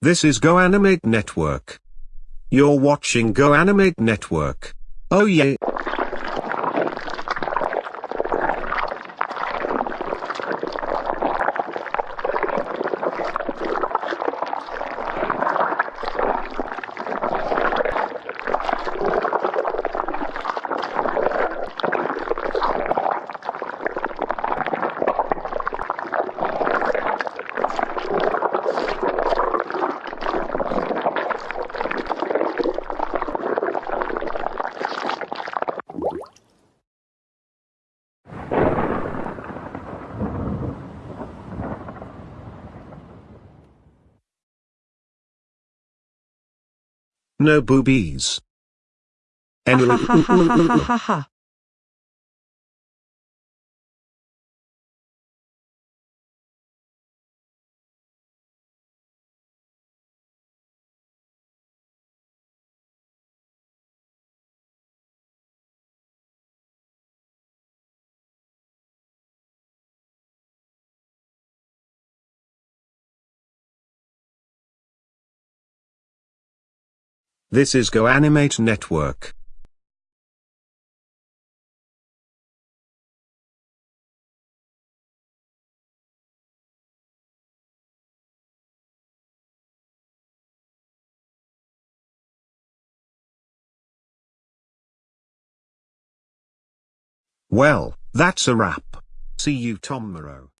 This is GoAnimate Network. You're watching GoAnimate Network. Oh yeah. No boobies. This is GoAnimate Network. Well, that's a wrap. See you tomorrow.